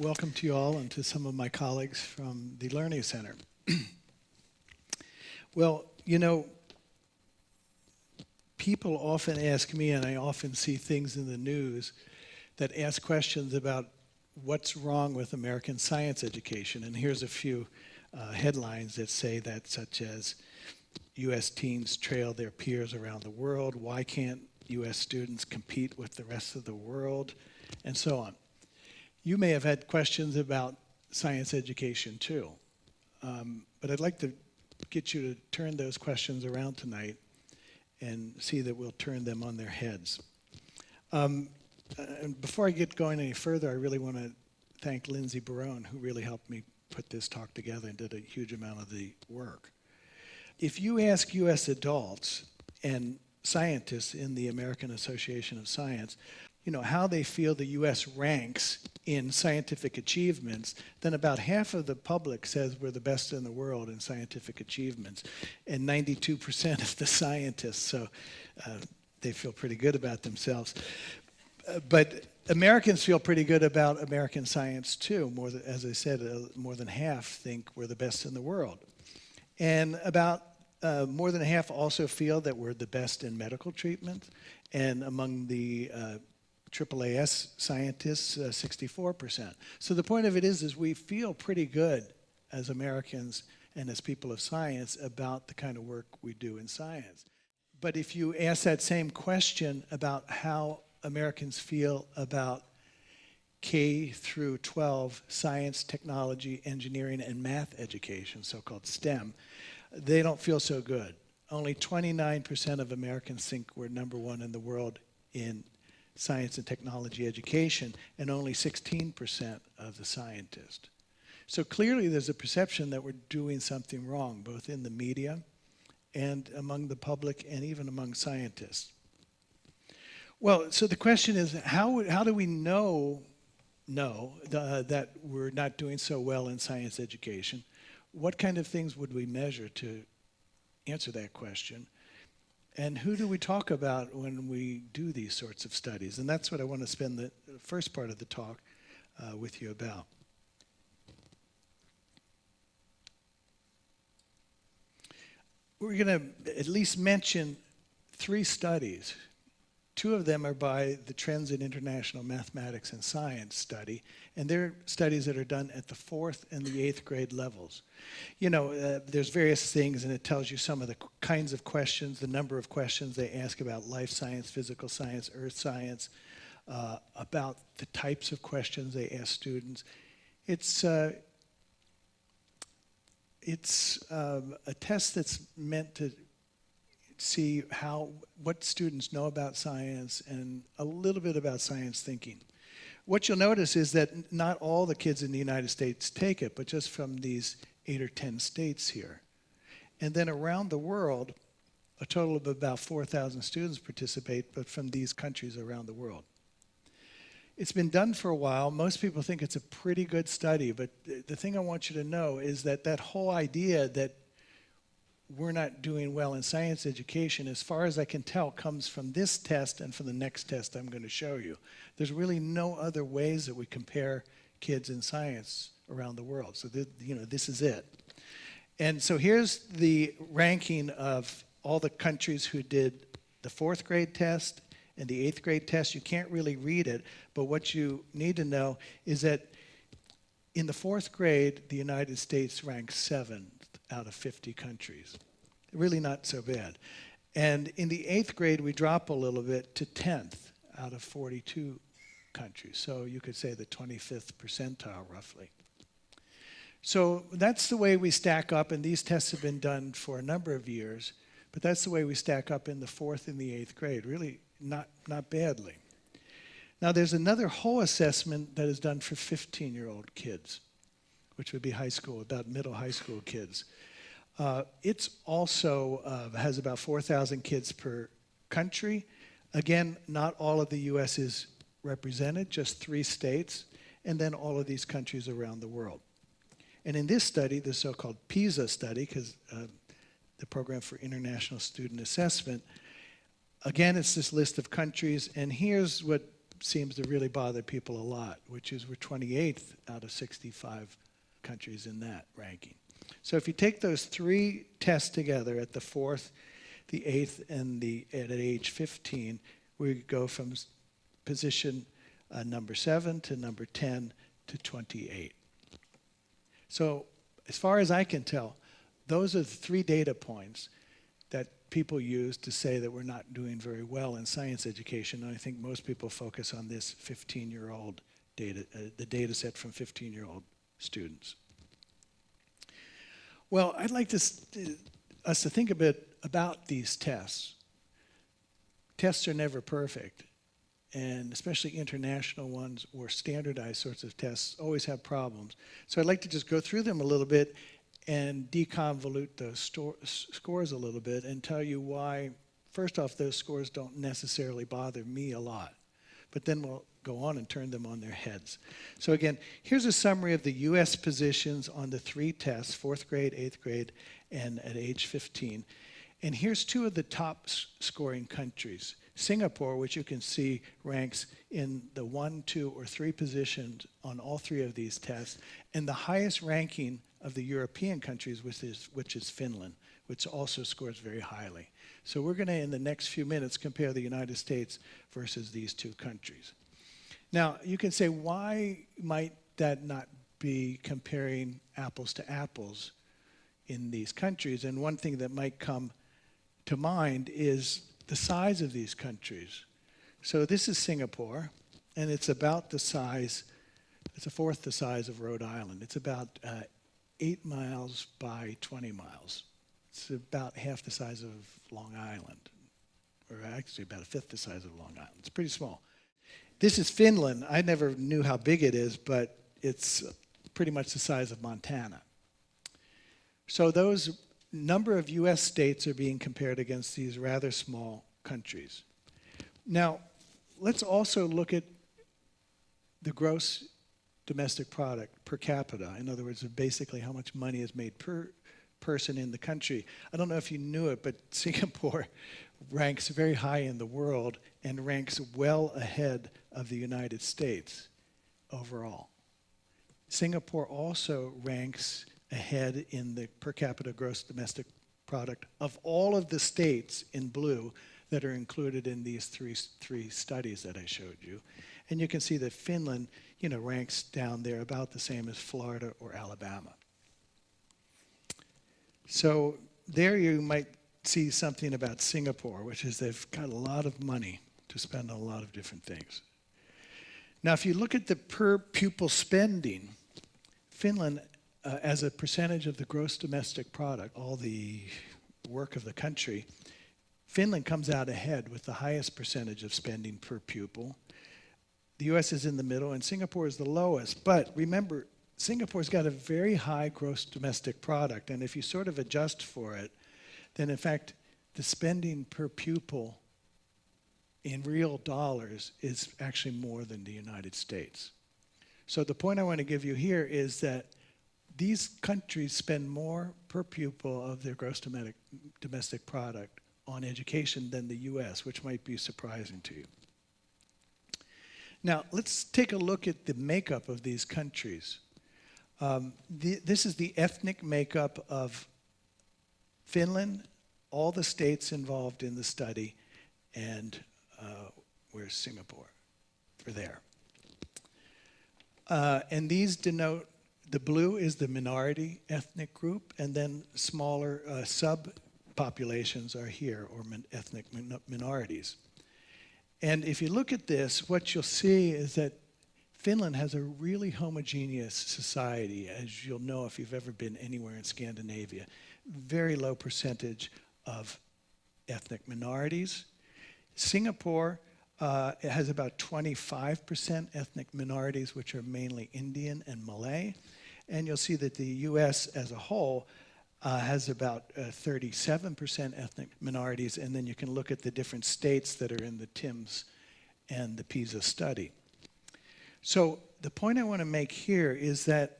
welcome to you all and to some of my colleagues from the Learning Center. well, you know, people often ask me, and I often see things in the news that ask questions about what's wrong with American science education. And here's a few uh, headlines that say that, such as U.S. teens trail their peers around the world, why can't U.S. students compete with the rest of the world, and so on. You may have had questions about science education too, um, but I'd like to get you to turn those questions around tonight and see that we'll turn them on their heads. Um, and before I get going any further, I really want to thank Lindsay Barone, who really helped me put this talk together and did a huge amount of the work. If you ask U.S. adults and scientists in the American Association of Science, you know, how they feel the U.S. ranks in scientific achievements, then about half of the public says we're the best in the world in scientific achievements, and 92% of the scientists, so uh, they feel pretty good about themselves. Uh, but Americans feel pretty good about American science too. More than, as I said, uh, more than half think we're the best in the world. And about uh, more than half also feel that we're the best in medical treatment. And among the uh, AAAS scientists, 64%. Uh, so the point of it is, is we feel pretty good as Americans and as people of science about the kind of work we do in science. But if you ask that same question about how Americans feel about K through 12 science, technology, engineering, and math education, so-called STEM, they don't feel so good. Only 29% of Americans think we're number one in the world in science and technology education, and only 16% of the scientists. So clearly there's a perception that we're doing something wrong, both in the media and among the public and even among scientists. Well, so the question is, how, how do we know, know uh, that we're not doing so well in science education? What kind of things would we measure to answer that question? And who do we talk about when we do these sorts of studies? And that's what I want to spend the first part of the talk uh, with you about. We're going to at least mention three studies Two of them are by the Trends in International Mathematics and Science study, and they're studies that are done at the fourth and the eighth grade levels. You know, uh, there's various things, and it tells you some of the kinds of questions, the number of questions they ask about life science, physical science, earth science, uh, about the types of questions they ask students. It's, uh, it's um, a test that's meant to see how what students know about science and a little bit about science thinking. What you'll notice is that not all the kids in the United States take it, but just from these eight or 10 states here. And then around the world, a total of about 4,000 students participate, but from these countries around the world. It's been done for a while. Most people think it's a pretty good study, but the thing I want you to know is that that whole idea that we're not doing well in science education, as far as I can tell, comes from this test and from the next test I'm going to show you. There's really no other ways that we compare kids in science around the world. So, you know, this is it. And so here's the ranking of all the countries who did the fourth grade test and the eighth grade test. You can't really read it, but what you need to know is that in the fourth grade, the United States ranks seventh out of 50 countries. Really not so bad. And in the eighth grade, we drop a little bit to 10th out of 42 countries. So you could say the 25th percentile, roughly. So that's the way we stack up, and these tests have been done for a number of years, but that's the way we stack up in the fourth and the eighth grade, really not, not badly. Now there's another whole assessment that is done for 15-year-old kids, which would be high school, about middle high school kids. Uh, it's also uh, has about 4,000 kids per country. Again, not all of the U.S. is represented, just three states, and then all of these countries around the world. And in this study, the so-called PISA study, because uh, the Program for International Student Assessment, again, it's this list of countries, and here's what seems to really bother people a lot, which is we're 28th out of 65 countries in that ranking. So if you take those three tests together at the fourth, the eighth, and the at age 15, we go from position uh, number seven to number 10 to 28. So as far as I can tell, those are the three data points that people use to say that we're not doing very well in science education. And I think most people focus on this 15-year-old data, uh, the data set from 15-year-old students. Well, I'd like to, uh, us to think a bit about these tests. Tests are never perfect, and especially international ones or standardized sorts of tests always have problems. So I'd like to just go through them a little bit and deconvolute those scores a little bit and tell you why, first off, those scores don't necessarily bother me a lot. But then we'll go on and turn them on their heads. So again, here's a summary of the U.S. positions on the three tests, fourth grade, eighth grade, and at age 15. And here's two of the top scoring countries. Singapore, which you can see ranks in the one, two, or three positions on all three of these tests, and the highest ranking of the European countries, which is, which is Finland, which also scores very highly. So we're going to, in the next few minutes, compare the United States versus these two countries. Now, you can say, why might that not be comparing apples to apples in these countries? And one thing that might come to mind is the size of these countries. So this is Singapore, and it's about the size, it's a fourth the size of Rhode Island. It's about uh, eight miles by 20 miles. It's about half the size of Long Island, or actually about a fifth the size of Long Island. It's pretty small. This is Finland. I never knew how big it is, but it's pretty much the size of Montana. So those number of US states are being compared against these rather small countries. Now, let's also look at the gross domestic product per capita. In other words, basically how much money is made per person in the country. I don't know if you knew it, but Singapore ranks very high in the world and ranks well ahead of the United States overall. Singapore also ranks ahead in the per capita gross domestic product of all of the states in blue that are included in these three, three studies that I showed you. And you can see that Finland, you know, ranks down there about the same as Florida or Alabama. So there you might see something about Singapore, which is they've got a lot of money to spend on a lot of different things. Now, if you look at the per pupil spending, Finland, uh, as a percentage of the gross domestic product, all the work of the country, Finland comes out ahead with the highest percentage of spending per pupil. The US is in the middle, and Singapore is the lowest. But remember, Singapore's got a very high gross domestic product, and if you sort of adjust for it, then in fact, the spending per pupil in real dollars is actually more than the United States. So the point I want to give you here is that these countries spend more per pupil of their gross domestic, domestic product on education than the US, which might be surprising to you. Now, let's take a look at the makeup of these countries. Um, the, this is the ethnic makeup of Finland, all the states involved in the study, and uh, where's Singapore? We're there. Uh, and these denote the blue is the minority ethnic group, and then smaller uh, subpopulations are here, or min ethnic min minorities. And if you look at this, what you'll see is that Finland has a really homogeneous society, as you'll know if you've ever been anywhere in Scandinavia. Very low percentage of ethnic minorities. Singapore uh, has about 25% ethnic minorities, which are mainly Indian and Malay. And you'll see that the US as a whole uh, has about 37% ethnic minorities. And then you can look at the different states that are in the TIMSS and the PISA study. So the point I want to make here is that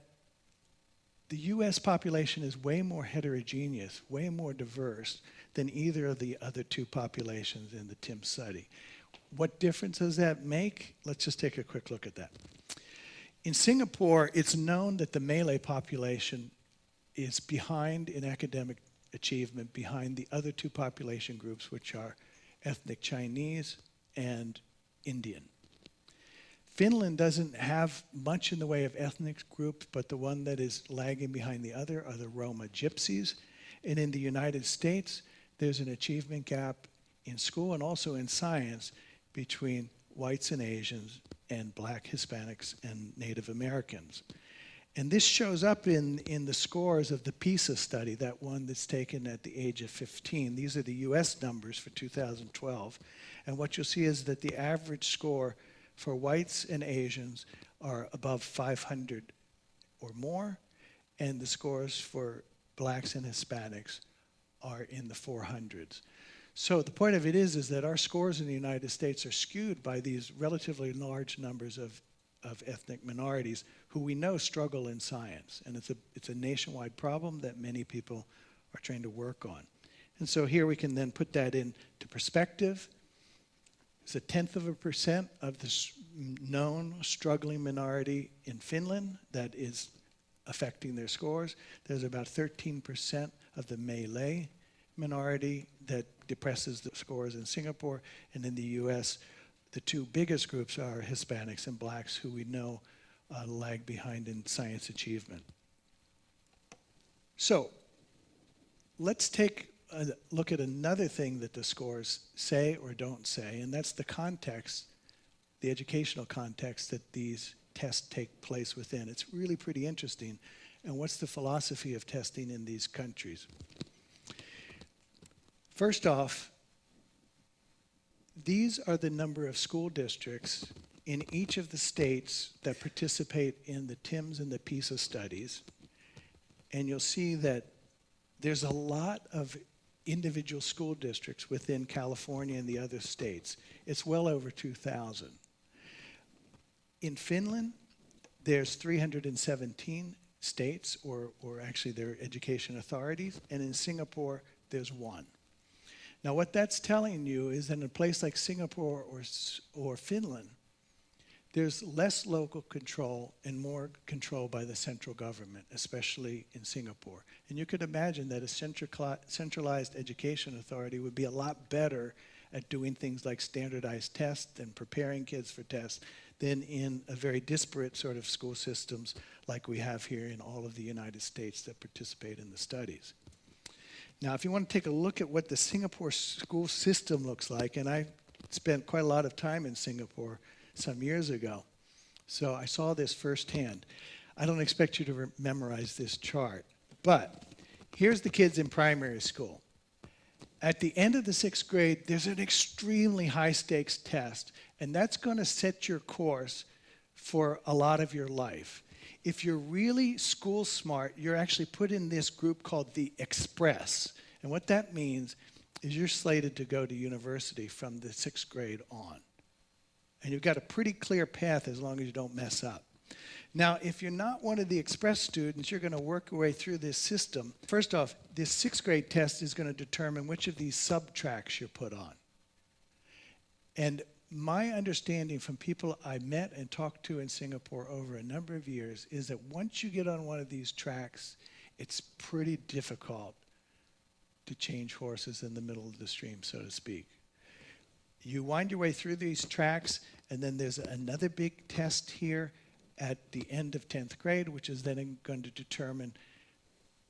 the US population is way more heterogeneous, way more diverse than either of the other two populations in the TIMSS study. what difference does that make? Let's just take a quick look at that. In Singapore, it's known that the Malay population is behind in academic achievement behind the other two population groups, which are ethnic Chinese and Indian. Finland doesn't have much in the way of ethnic groups, but the one that is lagging behind the other are the Roma Gypsies. And in the United States, there's an achievement gap in school and also in science between whites and Asians and black Hispanics and Native Americans. And this shows up in, in the scores of the PISA study, that one that's taken at the age of 15. These are the US numbers for 2012. And what you'll see is that the average score for whites and Asians are above 500 or more, and the scores for blacks and Hispanics are in the 400s. So the point of it is, is that our scores in the United States are skewed by these relatively large numbers of, of ethnic minorities who we know struggle in science. And it's a, it's a nationwide problem that many people are trying to work on. And so here we can then put that into perspective. It's a tenth of a percent of the known struggling minority in Finland that is affecting their scores. There's about 13% of the Malay minority that depresses the scores in Singapore. And in the US, the two biggest groups are Hispanics and blacks, who we know uh, lag behind in science achievement. So let's take look at another thing that the scores say or don't say, and that's the context, the educational context that these tests take place within. It's really pretty interesting. And what's the philosophy of testing in these countries? First off, these are the number of school districts in each of the states that participate in the TIMSS and the PISA studies, and you'll see that there's a lot of individual school districts within California and the other states. It's well over 2,000. In Finland, there's 317 states, or, or actually their education authorities, and in Singapore, there's one. Now, what that's telling you is that in a place like Singapore or, or Finland, there's less local control and more control by the central government, especially in Singapore. And you could imagine that a centralized education authority would be a lot better at doing things like standardized tests and preparing kids for tests than in a very disparate sort of school systems like we have here in all of the United States that participate in the studies. Now, if you want to take a look at what the Singapore school system looks like, and I spent quite a lot of time in Singapore, some years ago. So I saw this firsthand. I don't expect you to memorize this chart, but here's the kids in primary school. At the end of the sixth grade, there's an extremely high stakes test, and that's going to set your course for a lot of your life. If you're really school smart, you're actually put in this group called the Express. And what that means is you're slated to go to university from the sixth grade on. And you've got a pretty clear path as long as you don't mess up. Now, if you're not one of the express students, you're going to work your way through this system. First off, this sixth grade test is going to determine which of these sub-tracks you're put on. And my understanding from people I met and talked to in Singapore over a number of years is that once you get on one of these tracks, it's pretty difficult to change horses in the middle of the stream, so to speak you wind your way through these tracks, and then there's another big test here at the end of 10th grade, which is then going to determine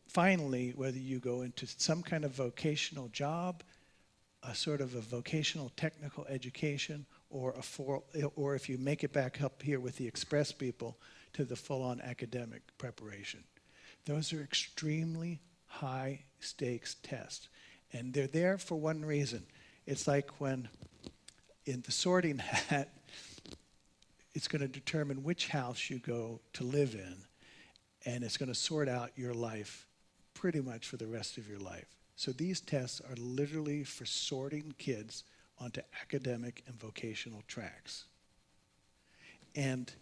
finally whether you go into some kind of vocational job, a sort of a vocational technical education, or a for, or if you make it back up here with the express people to the full-on academic preparation. Those are extremely high stakes tests. And they're there for one reason. It's like when in the sorting hat, it's going to determine which house you go to live in, and it's going to sort out your life pretty much for the rest of your life. So these tests are literally for sorting kids onto academic and vocational tracks. And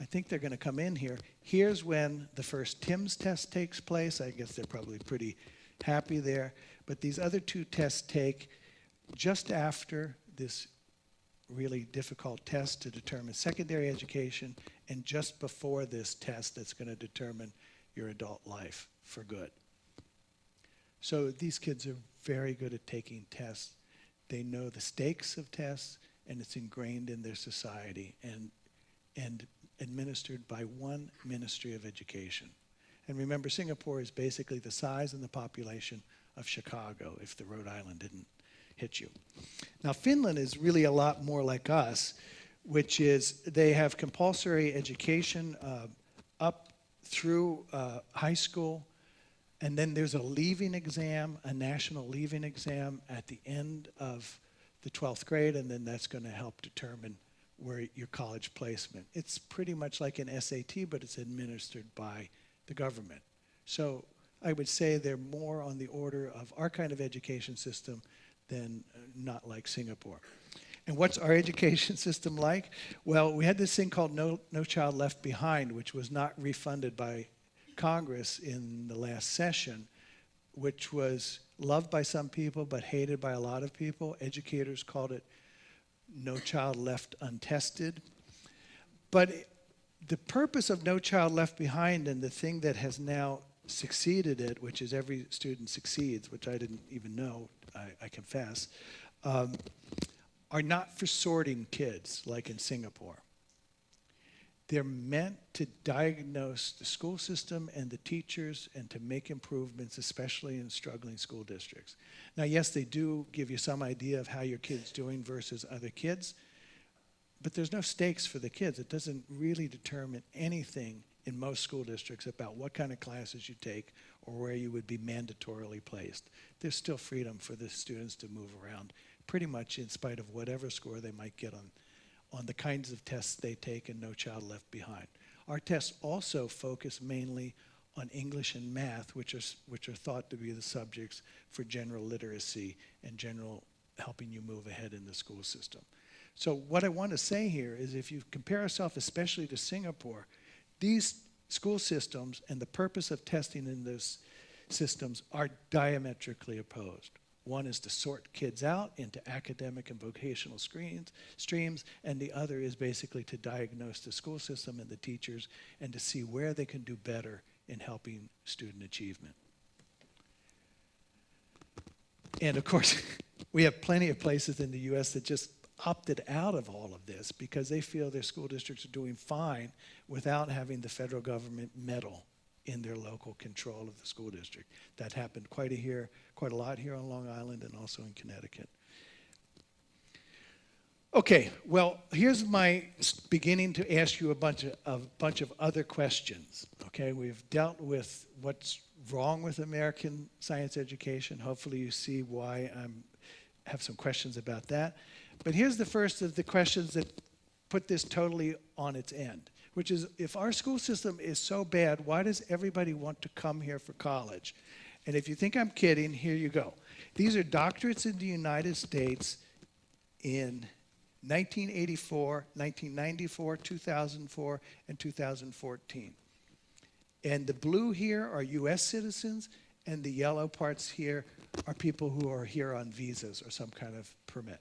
I think they're going to come in here. Here's when the first TIMSS test takes place. I guess they're probably pretty happy there. But these other two tests take just after this really difficult test to determine secondary education and just before this test that's going to determine your adult life for good. So these kids are very good at taking tests. They know the stakes of tests and it's ingrained in their society and, and administered by one Ministry of Education. And remember, Singapore is basically the size and the population of Chicago if the Rhode Island didn't hit you. Now, Finland is really a lot more like us, which is they have compulsory education uh, up through uh, high school, and then there's a leaving exam, a national leaving exam at the end of the 12th grade, and then that's going to help determine where your college placement. It's pretty much like an SAT, but it's administered by the government. So I would say they're more on the order of our kind of education system than uh, not like Singapore. And what's our education system like? Well, we had this thing called No, no Child Left Behind, which was not refunded by Congress in the last session, which was loved by some people but hated by a lot of people. Educators called it No Child Left Untested. But the purpose of No Child Left Behind and the thing that has now succeeded it, which is every student succeeds, which I didn't even know, I, I confess, um, are not for sorting kids like in Singapore. They're meant to diagnose the school system and the teachers and to make improvements, especially in struggling school districts. Now, yes, they do give you some idea of how your kid's doing versus other kids, but there's no stakes for the kids. It doesn't really determine anything in most school districts about what kind of classes you take or where you would be mandatorily placed. There's still freedom for the students to move around pretty much in spite of whatever score they might get on, on the kinds of tests they take and No Child Left Behind. Our tests also focus mainly on English and math, which are, which are thought to be the subjects for general literacy and general helping you move ahead in the school system. So what I want to say here is if you compare yourself especially to Singapore, these school systems and the purpose of testing in those systems are diametrically opposed. One is to sort kids out into academic and vocational screens, streams, and the other is basically to diagnose the school system and the teachers and to see where they can do better in helping student achievement. And of course, we have plenty of places in the US that just opted out of all of this because they feel their school districts are doing fine without having the federal government meddle in their local control of the school district. That happened quite a here, quite a lot here on Long Island and also in Connecticut. Okay, well, here's my beginning to ask you a bunch of, a bunch of other questions. Okay, we've dealt with what's wrong with American science education. Hopefully you see why I have some questions about that. But here's the first of the questions that put this totally on its end, which is if our school system is so bad, why does everybody want to come here for college? And if you think I'm kidding, here you go. These are doctorates in the United States in 1984, 1994, 2004, and 2014. And the blue here are US citizens, and the yellow parts here are people who are here on visas or some kind of permit.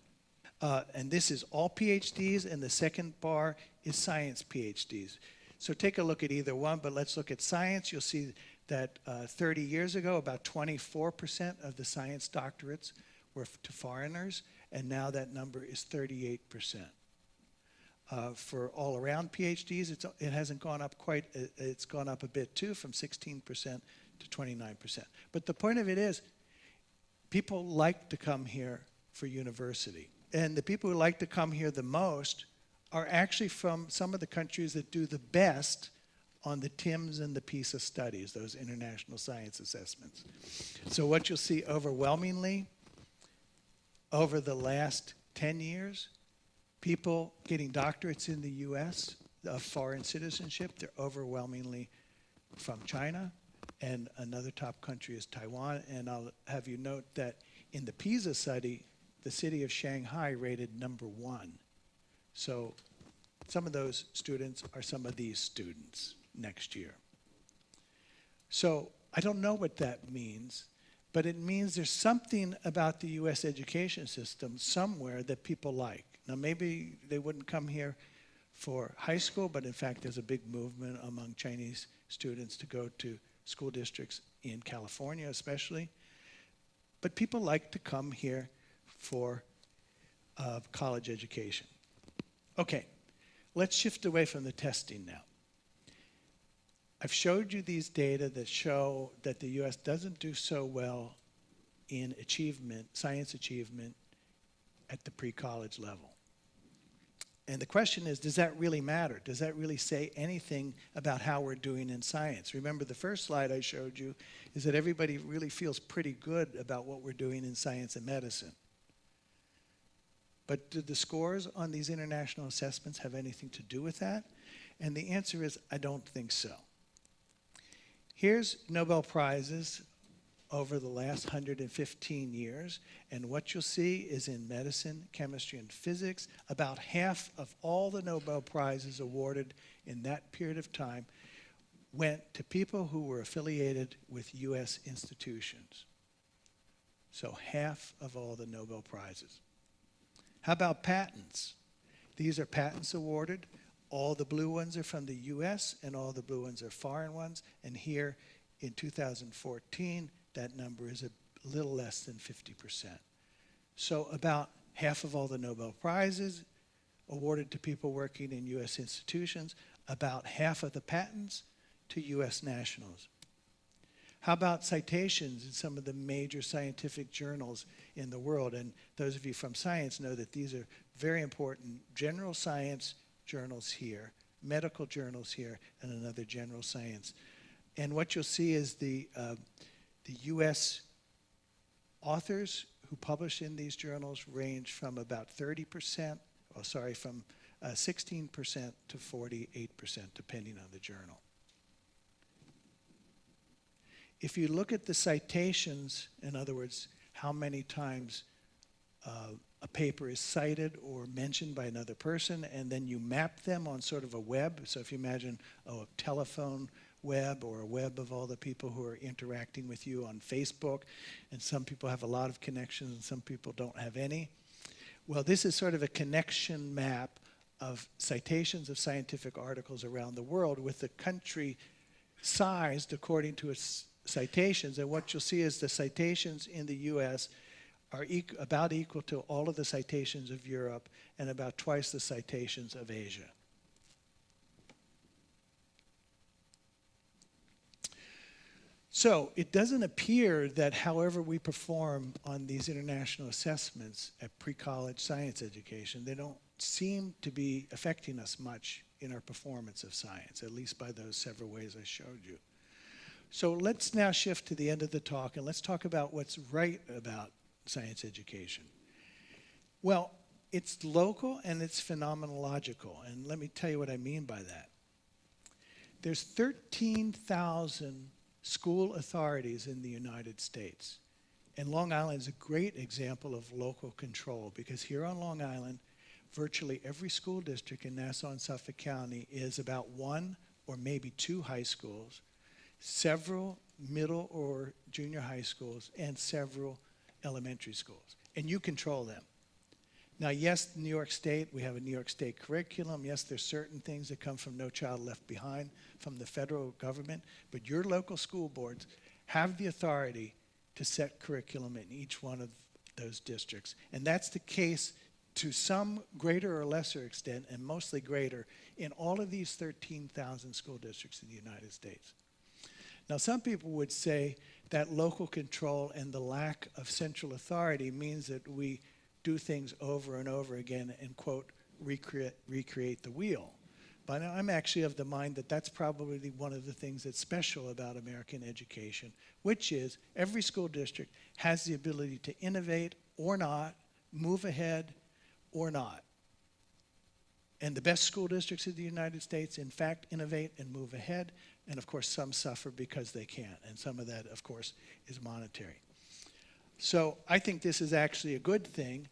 Uh, and this is all PhDs, and the second bar is science PhDs. So take a look at either one, but let's look at science. You'll see that uh, 30 years ago, about 24% of the science doctorates were to foreigners, and now that number is 38%. Uh, for all around PhDs, it hasn't gone up quite, uh, it's gone up a bit too, from 16% to 29%. But the point of it is, people like to come here for university and the people who like to come here the most are actually from some of the countries that do the best on the TIMSS and the PISA studies, those international science assessments. So what you'll see overwhelmingly over the last 10 years, people getting doctorates in the US of foreign citizenship, they're overwhelmingly from China, and another top country is Taiwan. And I'll have you note that in the PISA study, the city of Shanghai rated number one. So some of those students are some of these students next year. So I don't know what that means, but it means there's something about the US education system somewhere that people like. Now, maybe they wouldn't come here for high school, but in fact, there's a big movement among Chinese students to go to school districts in California, especially. But people like to come here for uh, college education. Okay, let's shift away from the testing now. I've showed you these data that show that the US doesn't do so well in achievement, science achievement, at the pre-college level. And the question is, does that really matter? Does that really say anything about how we're doing in science? Remember, the first slide I showed you is that everybody really feels pretty good about what we're doing in science and medicine. But do the scores on these international assessments have anything to do with that? And the answer is, I don't think so. Here's Nobel Prizes over the last 115 years. And what you'll see is in medicine, chemistry, and physics, about half of all the Nobel Prizes awarded in that period of time went to people who were affiliated with US institutions. So half of all the Nobel Prizes. How about patents? These are patents awarded. All the blue ones are from the US and all the blue ones are foreign ones. And here in 2014, that number is a little less than 50%. So about half of all the Nobel Prizes awarded to people working in US institutions, about half of the patents to US nationals. How about citations in some of the major scientific journals in the world? And those of you from science know that these are very important general science journals here, medical journals here, and another general science. And what you'll see is the uh, the US authors who publish in these journals range from about 30%, oh, sorry, from 16% uh, to 48%, depending on the journal. If you look at the citations, in other words, how many times uh, a paper is cited or mentioned by another person, and then you map them on sort of a web. So if you imagine oh, a telephone web or a web of all the people who are interacting with you on Facebook. And some people have a lot of connections and some people don't have any. Well, this is sort of a connection map of citations of scientific articles around the world with the country sized according to its citations. And what you'll see is the citations in the US are e about equal to all of the citations of Europe and about twice the citations of Asia. So it doesn't appear that however we perform on these international assessments at pre-college science education, they don't seem to be affecting us much in our performance of science, at least by those several ways I showed you. So let's now shift to the end of the talk and let's talk about what's right about science education. Well, it's local and it's phenomenological, and let me tell you what I mean by that. There's 13,000 school authorities in the United States. And Long Island is a great example of local control because here on Long Island, virtually every school district in Nassau and Suffolk County is about one or maybe two high schools, several middle or junior high schools, and several elementary schools. And you control them. Now, yes, New York State, we have a New York State curriculum. Yes, there's certain things that come from No Child Left Behind from the federal government, but your local school boards have the authority to set curriculum in each one of those districts. And that's the case to some greater or lesser extent, and mostly greater, in all of these 13,000 school districts in the United States. Now, some people would say that local control and the lack of central authority means that we do things over and over again and, quote, recreate, recreate the wheel. But I'm actually of the mind that that's probably one of the things that's special about American education, which is every school district has the ability to innovate or not, move ahead or not. And the best school districts in the United States, in fact, innovate and move ahead. And of course, some suffer because they can't. And some of that, of course, is monetary. So I think this is actually a good thing,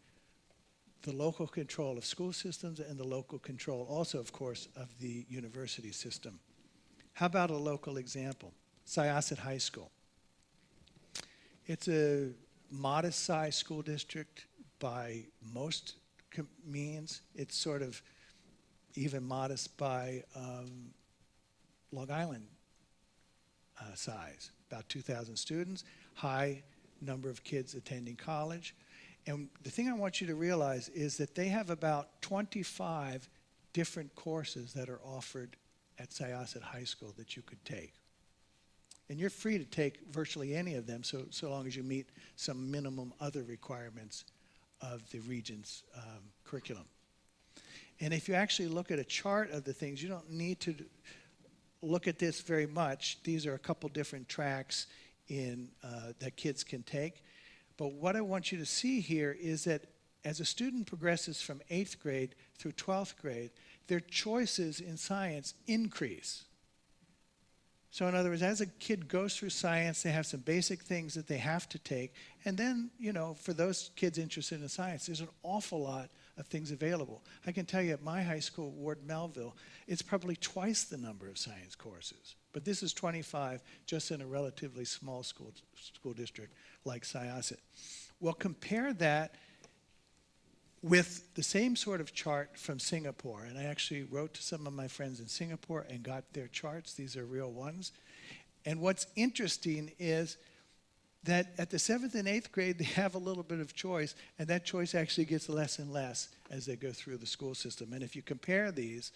the local control of school systems and the local control also, of course, of the university system. How about a local example? Syosset High School. It's a modest-sized school district by most means. It's sort of even modest by um, Long Island uh, size, about 2,000 students, high number of kids attending college. And the thing I want you to realize is that they have about 25 different courses that are offered at Syosset High School that you could take. And you're free to take virtually any of them so, so long as you meet some minimum other requirements of the Regent's um, curriculum. And if you actually look at a chart of the things, you don't need to look at this very much. These are a couple different tracks in, uh, that kids can take. But what I want you to see here is that as a student progresses from eighth grade through 12th grade, their choices in science increase. So, in other words, as a kid goes through science, they have some basic things that they have to take. And then, you know, for those kids interested in science, there's an awful lot of things available. I can tell you at my high school, Ward Melville, it's probably twice the number of science courses. But this is 25 just in a relatively small school, school district like Syosset. Well, compare that with the same sort of chart from Singapore. And I actually wrote to some of my friends in Singapore and got their charts. These are real ones. And what's interesting is that at the seventh and eighth grade, they have a little bit of choice, and that choice actually gets less and less as they go through the school system. And if you compare these,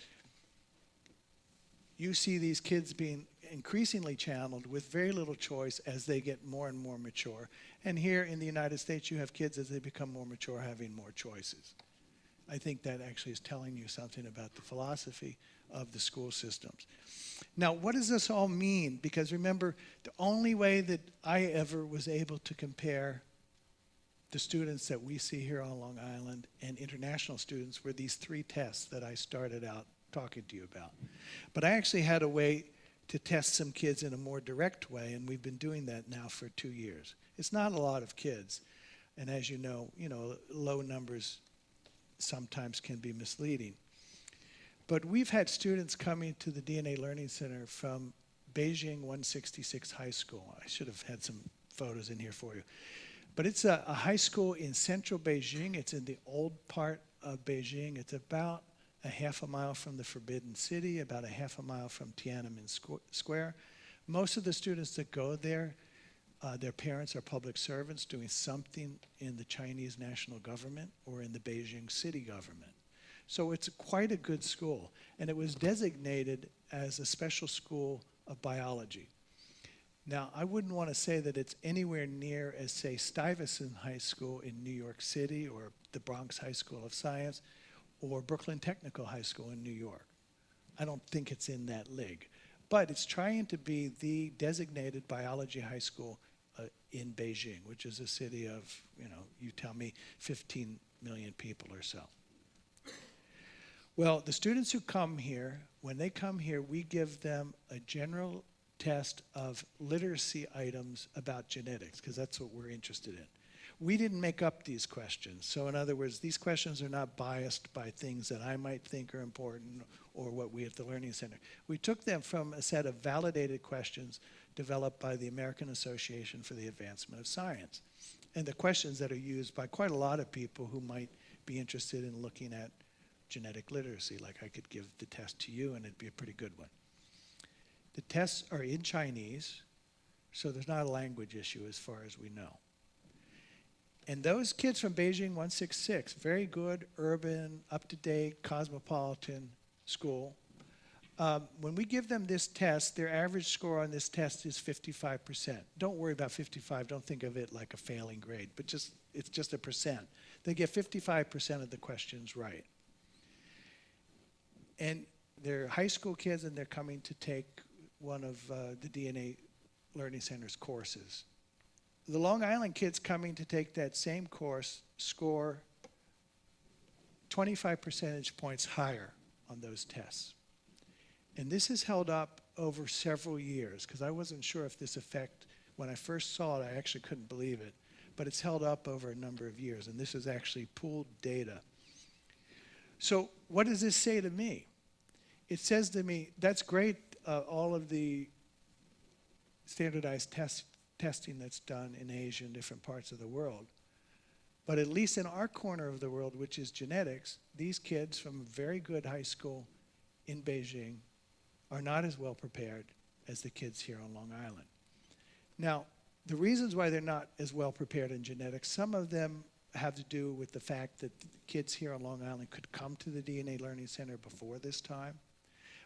you see these kids being increasingly channeled with very little choice as they get more and more mature. And here in the United States, you have kids as they become more mature having more choices. I think that actually is telling you something about the philosophy of the school systems. Now, what does this all mean? Because remember, the only way that I ever was able to compare the students that we see here on Long Island and international students were these three tests that I started out talking to you about. But I actually had a way to test some kids in a more direct way, and we've been doing that now for two years. It's not a lot of kids, and as you know, you know, low numbers sometimes can be misleading. But we've had students coming to the DNA Learning Center from Beijing 166 High School. I should have had some photos in here for you. But it's a, a high school in central Beijing. It's in the old part of Beijing. It's about a half a mile from the Forbidden City, about a half a mile from Tiananmen Square. Most of the students that go there, uh, their parents are public servants doing something in the Chinese national government or in the Beijing city government. So it's quite a good school. And it was designated as a special school of biology. Now, I wouldn't want to say that it's anywhere near as, say, Stuyvesant High School in New York City or the Bronx High School of Science or Brooklyn Technical High School in New York. I don't think it's in that league. But it's trying to be the designated biology high school uh, in Beijing, which is a city of, you know, you tell me 15 million people or so. Well, the students who come here, when they come here, we give them a general test of literacy items about genetics, because that's what we're interested in we didn't make up these questions. So in other words, these questions are not biased by things that I might think are important or what we at the Learning Center. We took them from a set of validated questions developed by the American Association for the Advancement of Science. And the questions that are used by quite a lot of people who might be interested in looking at genetic literacy, like I could give the test to you and it'd be a pretty good one. The tests are in Chinese, so there's not a language issue as far as we know. And those kids from Beijing 166, very good, urban, up to date, cosmopolitan school. Um, when we give them this test, their average score on this test is 55%. Don't worry about 55, don't think of it like a failing grade, but just it's just a percent. They get 55% of the questions right. And they're high school kids and they're coming to take one of uh, the DNA Learning Center's courses the Long Island kids coming to take that same course score 25 percentage points higher on those tests. And this has held up over several years because I wasn't sure if this effect, when I first saw it, I actually couldn't believe it. But it's held up over a number of years, and this is actually pooled data. So, what does this say to me? It says to me, that's great, uh, all of the standardized tests testing that's done in Asia and different parts of the world. But at least in our corner of the world, which is genetics, these kids from a very good high school in Beijing are not as well prepared as the kids here on Long Island. Now, the reasons why they're not as well prepared in genetics, some of them have to do with the fact that kids here on Long Island could come to the DNA Learning Center before this time.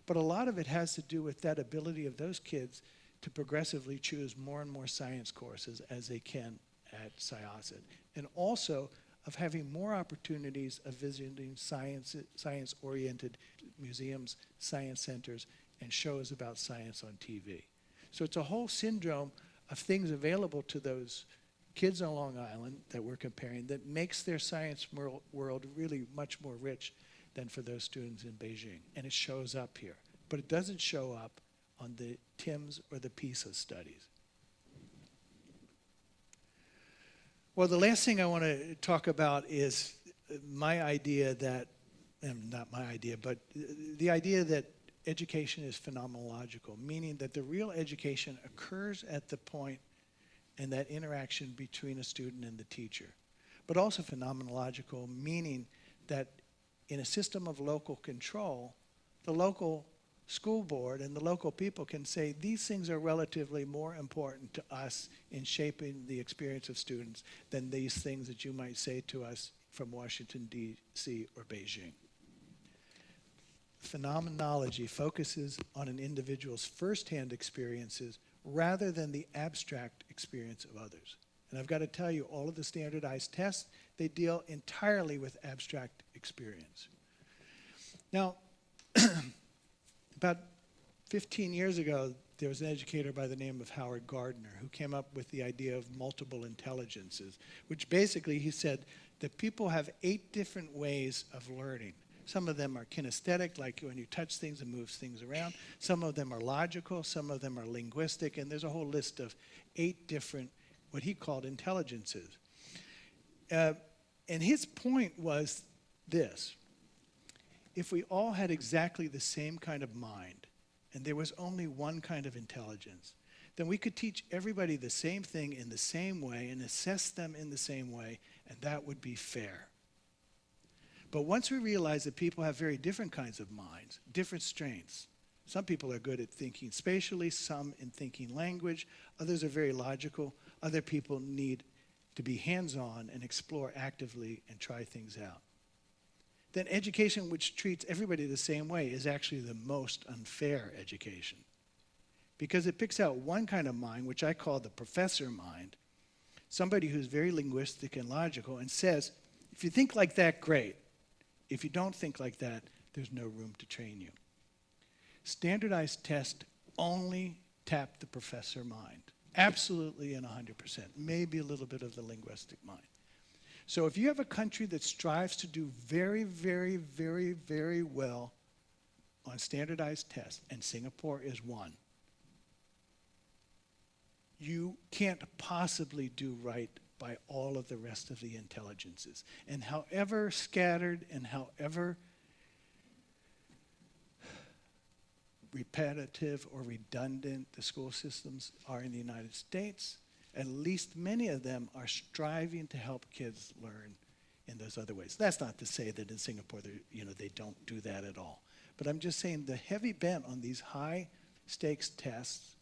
But a lot of it has to do with that ability of those kids to progressively choose more and more science courses as they can at Syosset. And also of having more opportunities of visiting science, science-oriented museums, science centers, and shows about science on TV. So it's a whole syndrome of things available to those kids on Long Island that we're comparing that makes their science world really much more rich than for those students in Beijing. And it shows up here. But it doesn't show up on the TIMSS or the PISA studies. Well, the last thing I want to talk about is my idea that, and not my idea, but the idea that education is phenomenological, meaning that the real education occurs at the point and that interaction between a student and the teacher. But also phenomenological, meaning that in a system of local control, the local school board and the local people can say these things are relatively more important to us in shaping the experience of students than these things that you might say to us from Washington, D.C. or Beijing. Phenomenology focuses on an individual's firsthand experiences rather than the abstract experience of others. And I've got to tell you, all of the standardized tests, they deal entirely with abstract experience. Now, about 15 years ago, there was an educator by the name of Howard Gardner who came up with the idea of multiple intelligences, which basically he said that people have eight different ways of learning. Some of them are kinesthetic, like when you touch things and moves things around. Some of them are logical, some of them are linguistic, and there's a whole list of eight different, what he called intelligences. Uh, and his point was this. If we all had exactly the same kind of mind, and there was only one kind of intelligence, then we could teach everybody the same thing in the same way and assess them in the same way, and that would be fair. But once we realize that people have very different kinds of minds, different strengths, some people are good at thinking spatially, some in thinking language, others are very logical, other people need to be hands-on and explore actively and try things out. Then education which treats everybody the same way is actually the most unfair education. Because it picks out one kind of mind, which I call the professor mind, somebody who's very linguistic and logical, and says, if you think like that, great. If you don't think like that, there's no room to train you. Standardized tests only tap the professor mind, absolutely and 100%, maybe a little bit of the linguistic mind. So if you have a country that strives to do very, very, very, very well on standardized tests, and Singapore is one, you can't possibly do right by all of the rest of the intelligences. And however scattered and however repetitive or redundant the school systems are in the United States, at least many of them are striving to help kids learn in those other ways. That's not to say that in Singapore, you know, they don't do that at all. But I'm just saying the heavy bent on these high stakes tests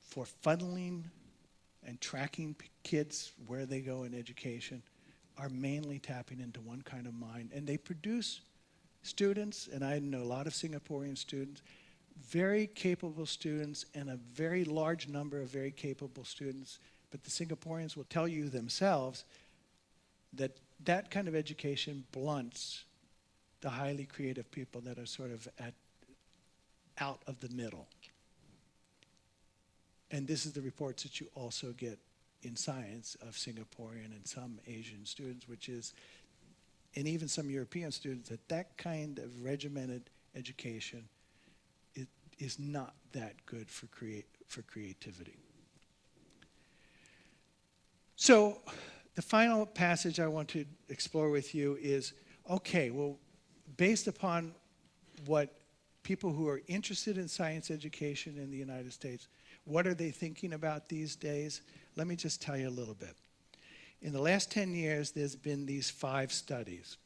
for funneling and tracking kids where they go in education are mainly tapping into one kind of mind. And they produce students, and I know a lot of Singaporean students, very capable students and a very large number of very capable students. But the Singaporeans will tell you themselves that that kind of education blunts the highly creative people that are sort of at, out of the middle. And this is the reports that you also get in science of Singaporean and some Asian students, which is, and even some European students, that that kind of regimented education it is not that good for, create, for creativity. So the final passage I want to explore with you is, okay, well, based upon what people who are interested in science education in the United States what are they thinking about these days? Let me just tell you a little bit. In the last 10 years, there's been these five studies.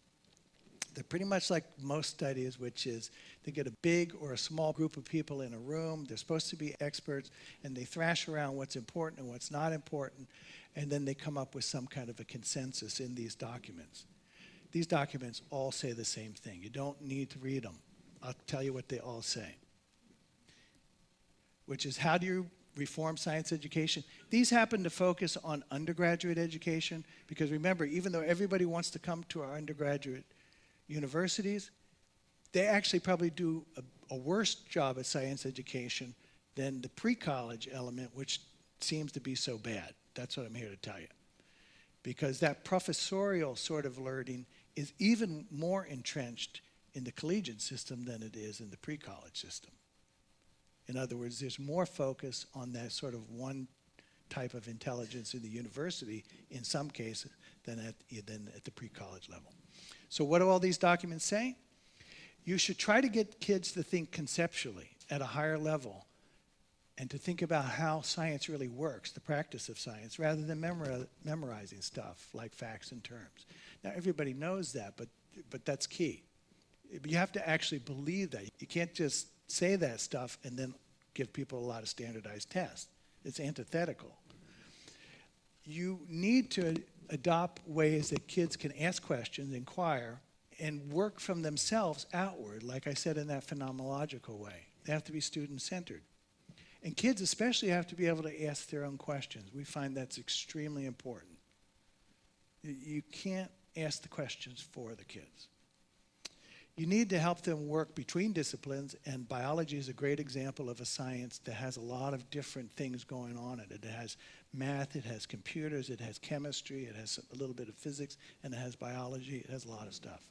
They're pretty much like most studies, which is they get a big or a small group of people in a room. They're supposed to be experts, and they thrash around what's important and what's not important, and then they come up with some kind of a consensus in these documents. These documents all say the same thing. You don't need to read them. I'll tell you what they all say, which is how do you reform science education? These happen to focus on undergraduate education because remember, even though everybody wants to come to our undergraduate universities, they actually probably do a, a worse job at science education than the pre-college element, which seems to be so bad. That's what I'm here to tell you. Because that professorial sort of learning is even more entrenched in the collegiate system than it is in the pre-college system. In other words, there's more focus on that sort of one type of intelligence in the university in some cases than at, than at the pre-college level. So what do all these documents say? You should try to get kids to think conceptually at a higher level and to think about how science really works, the practice of science, rather than memori memorizing stuff like facts and terms. Now, everybody knows that, but, but that's key. You have to actually believe that. You can't just say that stuff and then give people a lot of standardized tests. It's antithetical. You need to adopt ways that kids can ask questions, inquire, and work from themselves outward, like I said, in that phenomenological way. They have to be student-centered. And kids especially have to be able to ask their own questions. We find that's extremely important. You can't ask the questions for the kids. You need to help them work between disciplines, and biology is a great example of a science that has a lot of different things going on in it. It has math, it has computers, it has chemistry, it has a little bit of physics, and it has biology, it has a lot of stuff.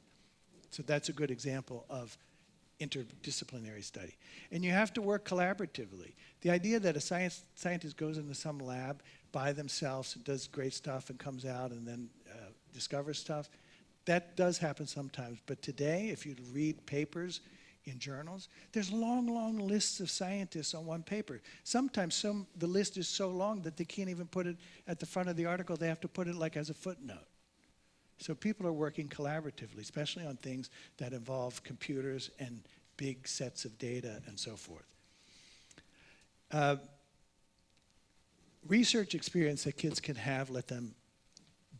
So that's a good example of interdisciplinary study. And you have to work collaboratively. The idea that a science, scientist goes into some lab by themselves does great stuff and comes out and then uh, discovers stuff, that does happen sometimes. But today, if you read papers in journals, there's long, long lists of scientists on one paper. Sometimes some, the list is so long that they can't even put it at the front of the article. They have to put it like as a footnote. So people are working collaboratively, especially on things that involve computers and big sets of data and so forth. Uh, research experience that kids can have, let them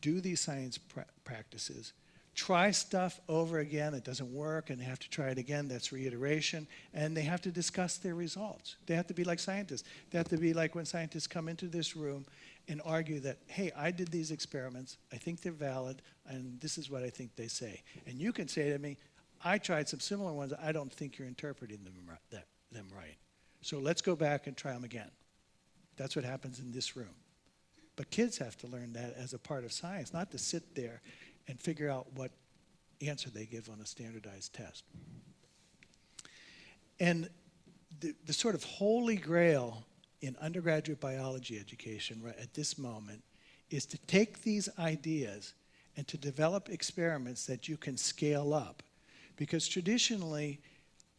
do these science pra practices, try stuff over again, it doesn't work, and they have to try it again, that's reiteration, and they have to discuss their results. They have to be like scientists. They have to be like when scientists come into this room and argue that, hey, I did these experiments, I think they're valid, and this is what I think they say. And you can say to me, I tried some similar ones, I don't think you're interpreting them, that, them right. So let's go back and try them again. That's what happens in this room. But kids have to learn that as a part of science, not to sit there and figure out what answer they give on a standardized test. And the, the sort of holy grail in undergraduate biology education right at this moment is to take these ideas and to develop experiments that you can scale up. Because traditionally,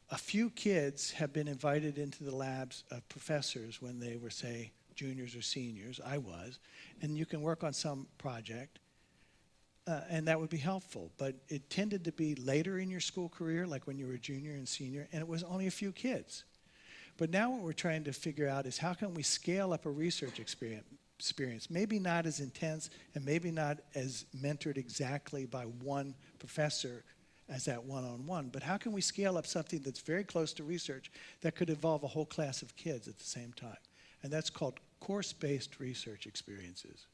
a few kids have been invited into the labs of professors when they were, say, juniors or seniors, I was, and you can work on some project, uh, and that would be helpful. But it tended to be later in your school career, like when you were a junior and senior, and it was only a few kids. But now what we're trying to figure out is how can we scale up a research experience, experience, maybe not as intense and maybe not as mentored exactly by one professor as that one-on-one, -on -one, but how can we scale up something that's very close to research that could involve a whole class of kids at the same time? And that's called course-based research experiences.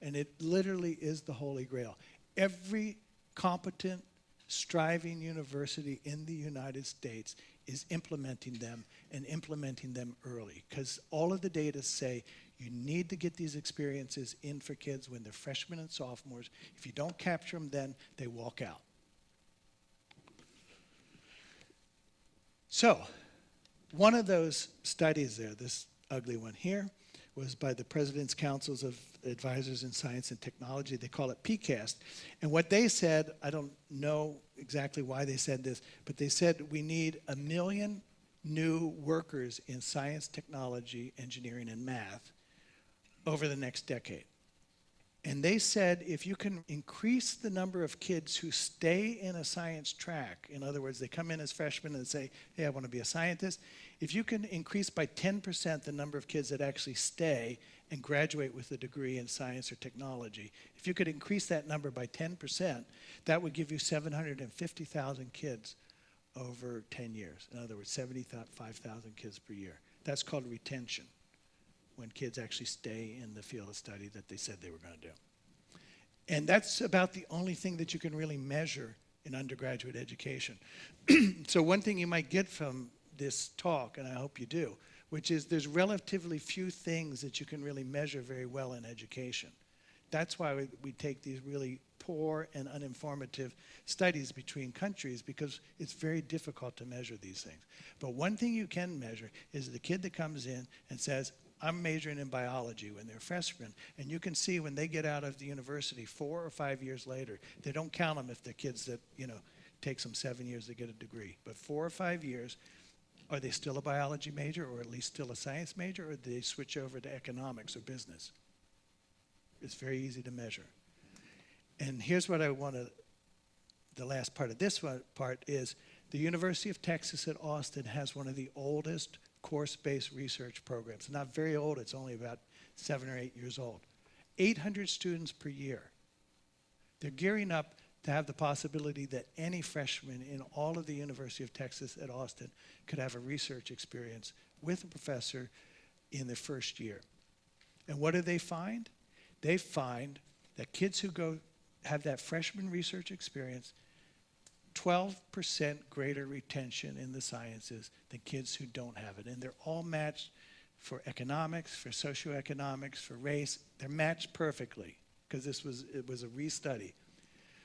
And it literally is the holy grail. Every competent, striving university in the United States is implementing them and implementing them early because all of the data say you need to get these experiences in for kids when they're freshmen and sophomores. If you don't capture them then, they walk out. So, one of those studies there, this ugly one here, was by the President's Councils of Advisors in Science and Technology. They call it PCAST. And what they said, I don't know exactly why they said this, but they said we need a million new workers in science, technology, engineering, and math over the next decade. And they said if you can increase the number of kids who stay in a science track, in other words, they come in as freshmen and say, hey, I want to be a scientist. If you can increase by 10% the number of kids that actually stay and graduate with a degree in science or technology, if you could increase that number by 10%, that would give you 750,000 kids over 10 years. In other words, 75,000 kids per year. That's called retention when kids actually stay in the field of study that they said they were going to do. And that's about the only thing that you can really measure in undergraduate education. so one thing you might get from this talk, and I hope you do, which is there's relatively few things that you can really measure very well in education. That's why we, we take these really poor and uninformative studies between countries because it's very difficult to measure these things. But one thing you can measure is the kid that comes in and says, I'm majoring in biology when they're freshmen, and you can see when they get out of the university four or five years later, they don't count them if they're kids that, you know, takes them seven years to get a degree. But four or five years, are they still a biology major or at least still a science major, or do they switch over to economics or business? It's very easy to measure. And here's what I want to, the last part of this one, part is the University of Texas at Austin has one of the oldest course-based research programs. Not very old, it's only about seven or eight years old. 800 students per year. They're gearing up to have the possibility that any freshman in all of the University of Texas at Austin could have a research experience with a professor in the first year. And what do they find? They find that kids who go have that freshman research experience 12% greater retention in the sciences than kids who don't have it. And they're all matched for economics, for socioeconomics, for race. They're matched perfectly because this was, it was a restudy.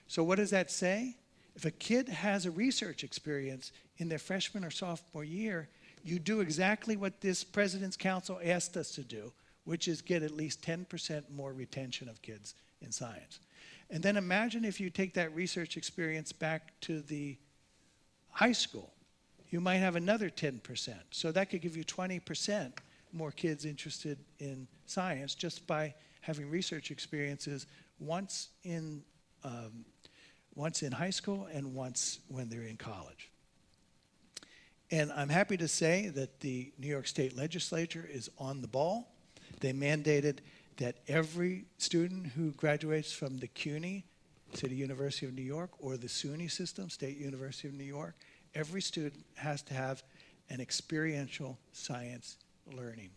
So what does that say? If a kid has a research experience in their freshman or sophomore year, you do exactly what this President's Council asked us to do, which is get at least 10% more retention of kids in science. And then imagine if you take that research experience back to the high school. You might have another 10%. So that could give you 20% more kids interested in science just by having research experiences once in, um, once in high school and once when they're in college. And I'm happy to say that the New York State Legislature is on the ball. They mandated that every student who graduates from the CUNY, City University of New York, or the SUNY system, State University of New York, every student has to have an experiential science learning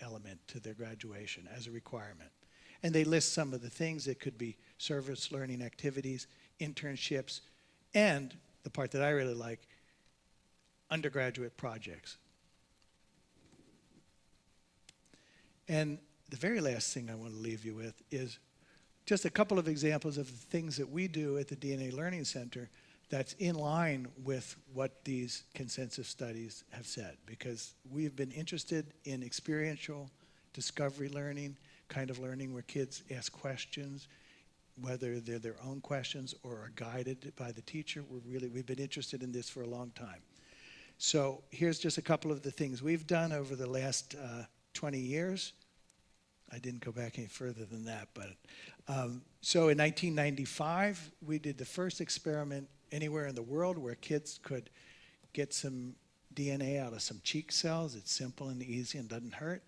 element to their graduation as a requirement. And they list some of the things that could be service learning activities, internships, and the part that I really like, undergraduate projects. And the very last thing I want to leave you with is just a couple of examples of the things that we do at the DNA Learning Center that's in line with what these consensus studies have said because we've been interested in experiential discovery learning, kind of learning where kids ask questions, whether they're their own questions or are guided by the teacher. We're really, we've been interested in this for a long time. So here's just a couple of the things we've done over the last uh, 20 years. I didn't go back any further than that. But um, so in 1995, we did the first experiment anywhere in the world where kids could get some DNA out of some cheek cells. It's simple and easy and doesn't hurt.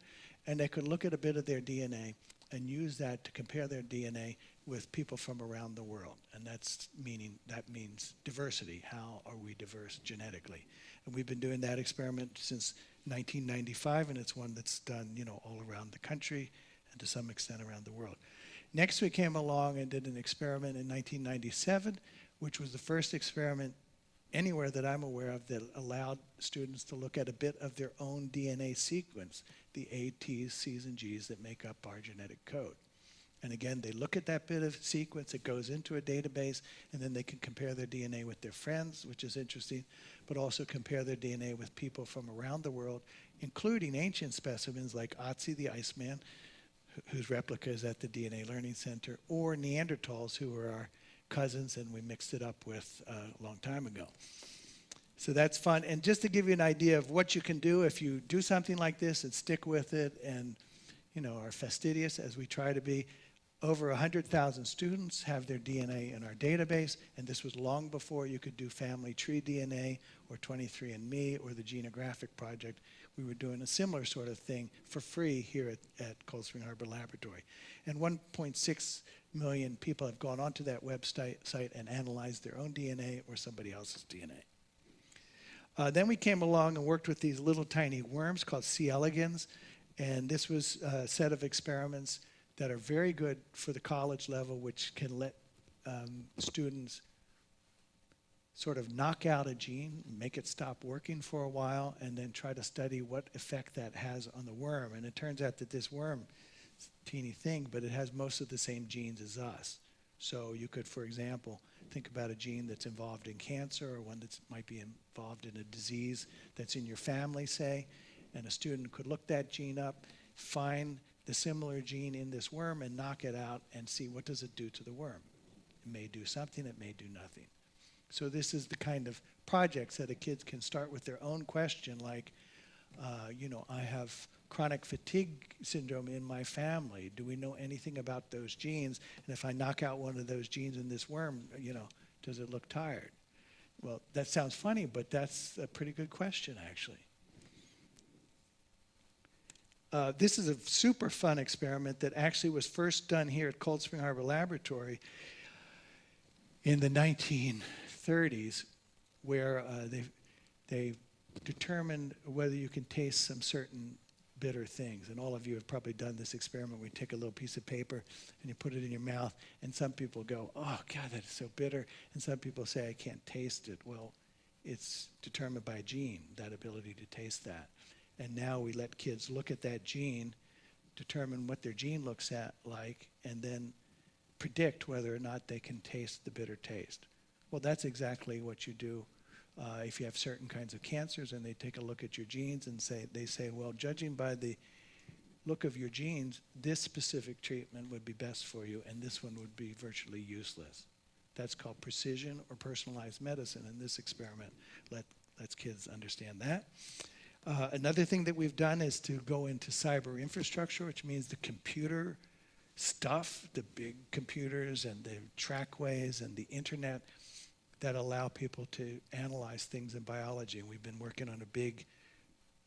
And they could look at a bit of their DNA and use that to compare their DNA with people from around the world. And that's meaning that means diversity. How are we diverse genetically? And we've been doing that experiment since 1995, and it's one that's done, you know, all around the country and to some extent around the world. Next, we came along and did an experiment in 1997, which was the first experiment anywhere that I'm aware of that allowed students to look at a bit of their own DNA sequence, the A, T's, C's, and G's that make up our genetic code. And again, they look at that bit of sequence, it goes into a database, and then they can compare their DNA with their friends, which is interesting, but also compare their DNA with people from around the world, including ancient specimens like Otzi the Iceman, whose replica is at the DNA Learning Center, or Neanderthals, who were our cousins and we mixed it up with uh, a long time ago. So that's fun. And just to give you an idea of what you can do if you do something like this and stick with it and, you know, are fastidious as we try to be, over 100,000 students have their DNA in our database, and this was long before you could do family tree DNA or 23andMe or the Genographic Project. We were doing a similar sort of thing for free here at, at Cold Spring Harbor Laboratory. And 1.6 million people have gone onto that website site and analyzed their own DNA or somebody else's DNA. Uh, then we came along and worked with these little tiny worms called C. elegans, and this was a set of experiments that are very good for the college level, which can let um, students sort of knock out a gene, make it stop working for a while, and then try to study what effect that has on the worm. And it turns out that this worm, is a teeny thing, but it has most of the same genes as us. So you could, for example, think about a gene that's involved in cancer or one that might be involved in a disease that's in your family, say, and a student could look that gene up, find the similar gene in this worm and knock it out and see what does it do to the worm. It may do something, it may do nothing. So this is the kind of projects that a kid can start with their own question like, uh, you know, I have chronic fatigue syndrome in my family. Do we know anything about those genes? And if I knock out one of those genes in this worm, you know, does it look tired? Well, that sounds funny, but that's a pretty good question, actually. Uh, this is a super fun experiment that actually was first done here at Cold Spring Harbor Laboratory in the 1930s, where uh, they, they determined whether you can taste some certain bitter things. And all of you have probably done this experiment you take a little piece of paper and you put it in your mouth, and some people go, oh, God, that is so bitter. And some people say, I can't taste it. Well, it's determined by gene, that ability to taste that. And now we let kids look at that gene, determine what their gene looks at like, and then predict whether or not they can taste the bitter taste. Well, that's exactly what you do uh, if you have certain kinds of cancers and they take a look at your genes and say, they say, well, judging by the look of your genes, this specific treatment would be best for you and this one would be virtually useless. That's called precision or personalized medicine and this experiment let, lets kids understand that. Uh, another thing that we've done is to go into cyber infrastructure, which means the computer stuff, the big computers and the trackways and the internet that allow people to analyze things in biology. And we've been working on a big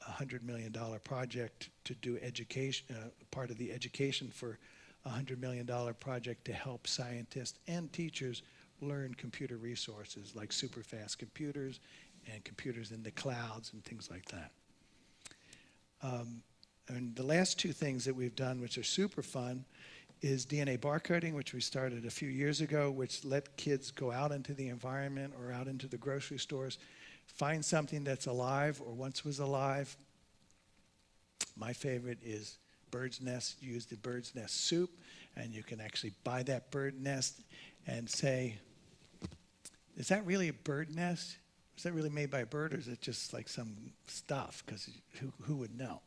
$100 million project to do education, uh, part of the education for a $100 million project to help scientists and teachers learn computer resources like super fast computers and computers in the clouds and things like that. Um, and the last two things that we've done, which are super fun, is DNA barcoding, which we started a few years ago, which let kids go out into the environment or out into the grocery stores, find something that's alive or once was alive. My favorite is bird's nest, use the bird's nest soup, and you can actually buy that bird nest and say, is that really a bird nest? Is that really made by a bird or is it just like some stuff? Because who, who would know?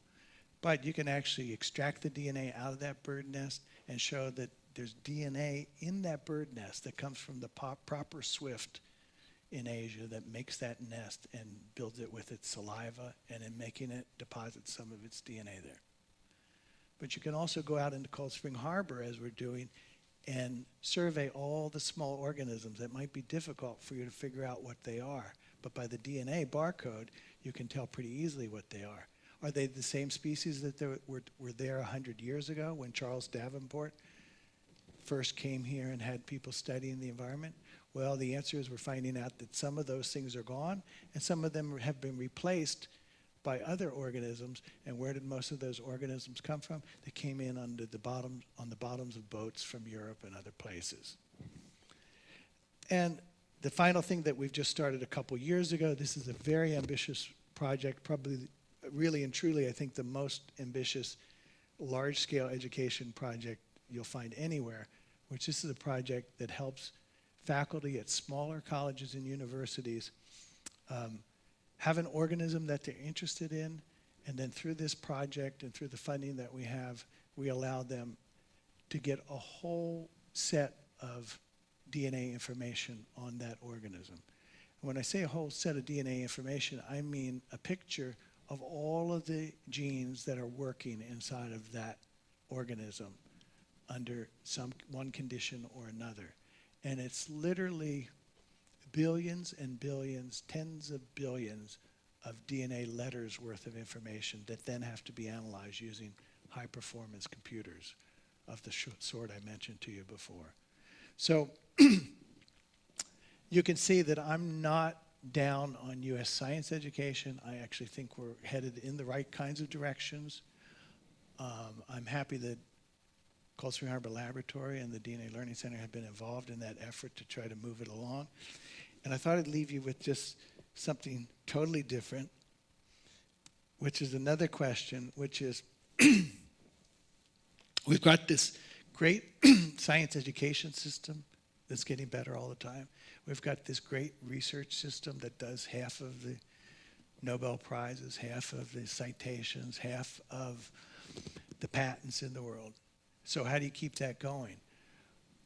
But you can actually extract the DNA out of that bird nest and show that there's DNA in that bird nest that comes from the proper swift in Asia that makes that nest and builds it with its saliva and in making it deposits some of its DNA there. But you can also go out into Cold Spring Harbor as we're doing and survey all the small organisms that might be difficult for you to figure out what they are. But by the DNA barcode, you can tell pretty easily what they are. Are they the same species that were, were there 100 years ago when Charles Davenport first came here and had people studying the environment? Well, the answer is we're finding out that some of those things are gone and some of them have been replaced by other organisms. And where did most of those organisms come from? They came in under the bottom, on the bottoms of boats from Europe and other places. And the final thing that we've just started a couple years ago, this is a very ambitious project, probably really and truly, I think the most ambitious large-scale education project you'll find anywhere, which this is a project that helps faculty at smaller colleges and universities um, have an organism that they're interested in, and then through this project and through the funding that we have, we allow them to get a whole set of DNA information on that organism. And when I say a whole set of DNA information, I mean a picture of all of the genes that are working inside of that organism under some one condition or another. And it's literally billions and billions, tens of billions of DNA letters worth of information that then have to be analyzed using high performance computers of the sort I mentioned to you before. So you can see that I'm not down on US science education. I actually think we're headed in the right kinds of directions. Um, I'm happy that Cold Spring Harbor Laboratory and the DNA Learning Center have been involved in that effort to try to move it along. And I thought I'd leave you with just something totally different, which is another question, which is we've got this great science education system that's getting better all the time. We've got this great research system that does half of the Nobel Prizes, half of the citations, half of the patents in the world. So how do you keep that going?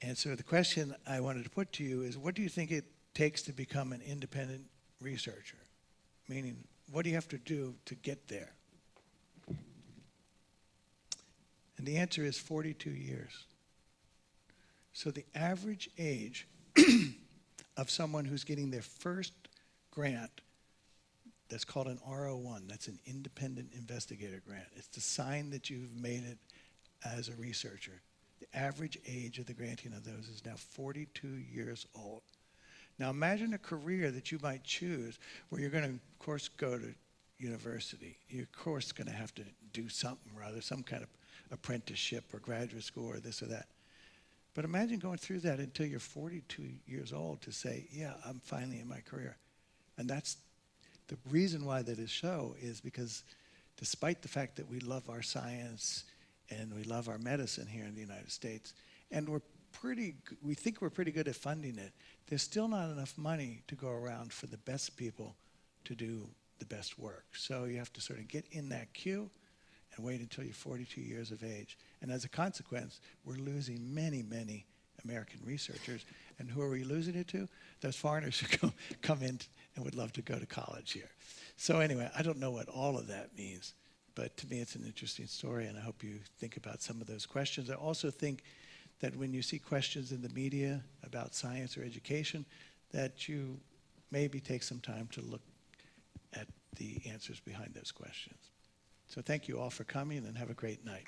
And so the question I wanted to put to you is, what do you think it takes to become an independent researcher? Meaning, what do you have to do to get there? And the answer is 42 years. So the average age of someone who's getting their first grant that's called an R01, that's an independent investigator grant. It's the sign that you've made it as a researcher. The average age of the granting of those is now 42 years old. Now imagine a career that you might choose where you're going to, of course, go to university. You're, of course, going to have to do something or other, some kind of apprenticeship or graduate school or this or that. But imagine going through that until you're 42 years old to say, yeah, I'm finally in my career. And that's the reason why that is so is because despite the fact that we love our science and we love our medicine here in the United States, and we're pretty, we think we're pretty good at funding it, there's still not enough money to go around for the best people to do the best work. So you have to sort of get in that queue and wait until you're 42 years of age. And as a consequence, we're losing many, many American researchers. And who are we losing it to? Those foreigners who come, come in and would love to go to college here. So anyway, I don't know what all of that means, but to me it's an interesting story and I hope you think about some of those questions. I also think that when you see questions in the media about science or education, that you maybe take some time to look at the answers behind those questions. So thank you all for coming and have a great night.